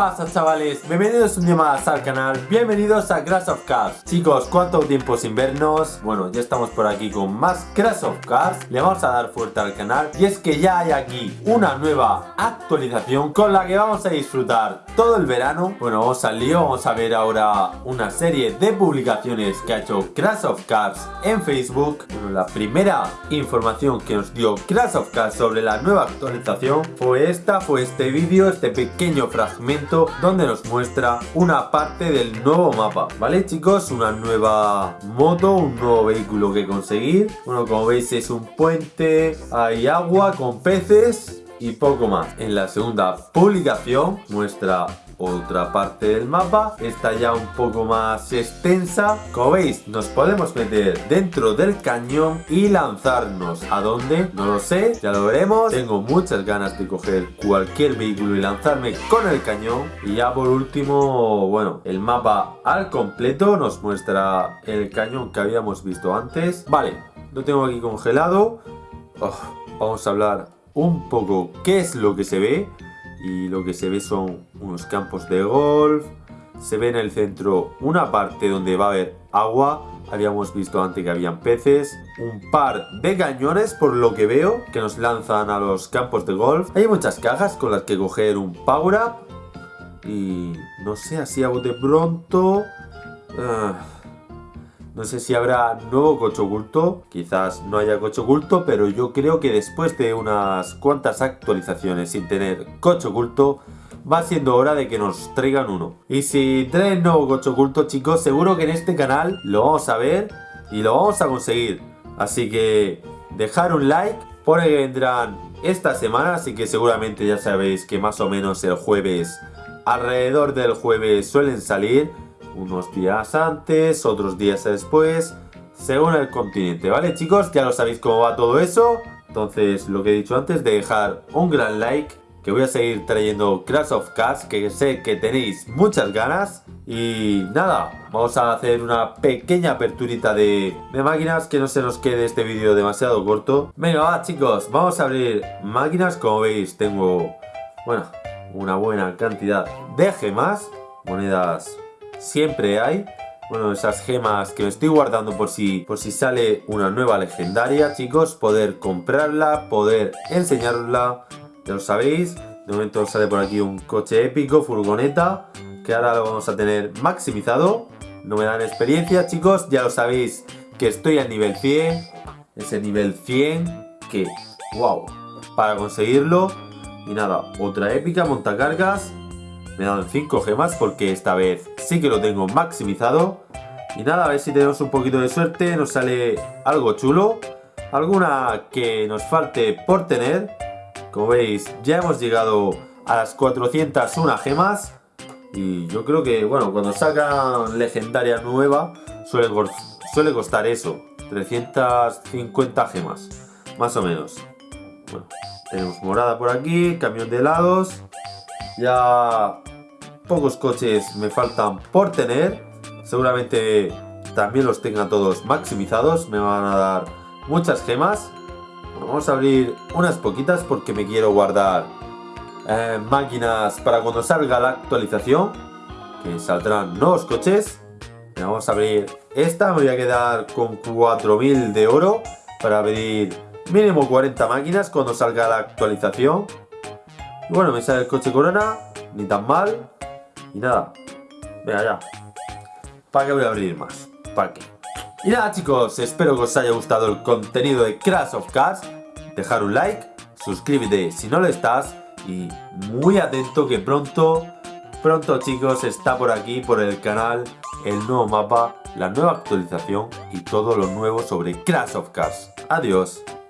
pasa chavales? Bienvenidos un día más al canal, bienvenidos a Crash of Cars. Chicos, ¿cuánto tiempo sin vernos? Bueno, ya estamos por aquí con más Crash of Cars. Le vamos a dar fuerte al canal. Y es que ya hay aquí una nueva actualización Con la que vamos a disfrutar todo el verano. Bueno, vamos al lío, vamos a ver ahora una serie de publicaciones que ha hecho Crash of Cars en Facebook. Bueno, la primera información que nos dio Crash of Cars sobre la nueva actualización Fue esta, fue este vídeo, este pequeño fragmento donde nos muestra una parte del nuevo mapa ¿Vale chicos? Una nueva moto, un nuevo vehículo que conseguir Bueno, como veis es un puente, hay agua con peces y poco más. En la segunda publicación muestra otra parte del mapa. Está ya un poco más extensa. Como veis nos podemos meter dentro del cañón y lanzarnos. A dónde no lo sé. Ya lo veremos. Tengo muchas ganas de coger cualquier vehículo y lanzarme con el cañón. Y ya por último bueno el mapa al completo nos muestra el cañón que habíamos visto antes. Vale lo tengo aquí congelado. Oh, vamos a hablar un poco qué es lo que se ve y lo que se ve son unos campos de golf. Se ve en el centro una parte donde va a haber agua. Habíamos visto antes que habían peces un par de cañones por lo que veo que nos lanzan a los campos de golf. Hay muchas cajas con las que coger un power up y no sé así a bote pronto. Uh, no sé si habrá nuevo coche oculto, quizás no haya coche oculto, pero yo creo que después de unas cuantas actualizaciones sin tener coche oculto, va siendo hora de que nos traigan uno. Y si traen nuevo coche oculto, chicos, seguro que en este canal lo vamos a ver y lo vamos a conseguir. Así que dejar un like, por ahí vendrán esta semana, así que seguramente ya sabéis que más o menos el jueves, alrededor del jueves suelen salir unos días antes, otros días después, según el continente, ¿vale chicos? Ya lo sabéis cómo va todo eso. Entonces, lo que he dicho antes, de dejar un gran like, que voy a seguir trayendo Crash of Cars, que sé que tenéis muchas ganas. Y nada, vamos a hacer una pequeña aperturita de, máquinas, que no se nos quede este vídeo demasiado corto. Venga, va chicos, vamos a abrir máquinas, como veis tengo, bueno, una buena cantidad de gemas, monedas siempre hay bueno, esas gemas que me estoy guardando por si, por si sale una nueva legendaria, chicos, poder comprarla, poder enseñarla, ya lo sabéis. De momento sale por aquí un coche épico, furgoneta, que ahora lo vamos a tener maximizado. No me dan experiencia, chicos, ya lo sabéis que estoy al nivel 100, ese nivel 100 que, wow, para conseguirlo. Y nada, otra épica, montacargas, me dan 5 gemas porque esta vez sí que lo tengo maximizado. Y nada, a ver si tenemos un poquito de suerte, nos sale algo chulo. Alguna que nos falte por tener. Como veis, ya hemos llegado a las 401 gemas. Y yo creo que, bueno, cuando sacan legendaria nueva, suele, costar eso. 350 gemas, más o menos. Bueno, tenemos morada por aquí, camión de helados. Ya pocos coches me faltan por tener. Seguramente también los tenga todos maximizados. Me van a dar muchas gemas. Vamos a abrir unas poquitas porque me quiero guardar eh, máquinas para cuando salga la actualización. Que saldrán nuevos coches. Vamos a abrir esta. Me voy a quedar con 4000 de oro para abrir mínimo 40 máquinas cuando salga la actualización. Y bueno, me sale el coche Corona, ni tan mal. Y nada, venga ya. ¿Para qué voy a abrir más? ¿Para qué? Y nada chicos, espero que os haya gustado el contenido de Crash of Cars. Dejar un like, suscríbete si no lo estás y muy atento que pronto, pronto chicos, está por aquí, por el canal, el nuevo mapa, la nueva actualización y todo lo nuevo sobre Crash of Cars. Adiós.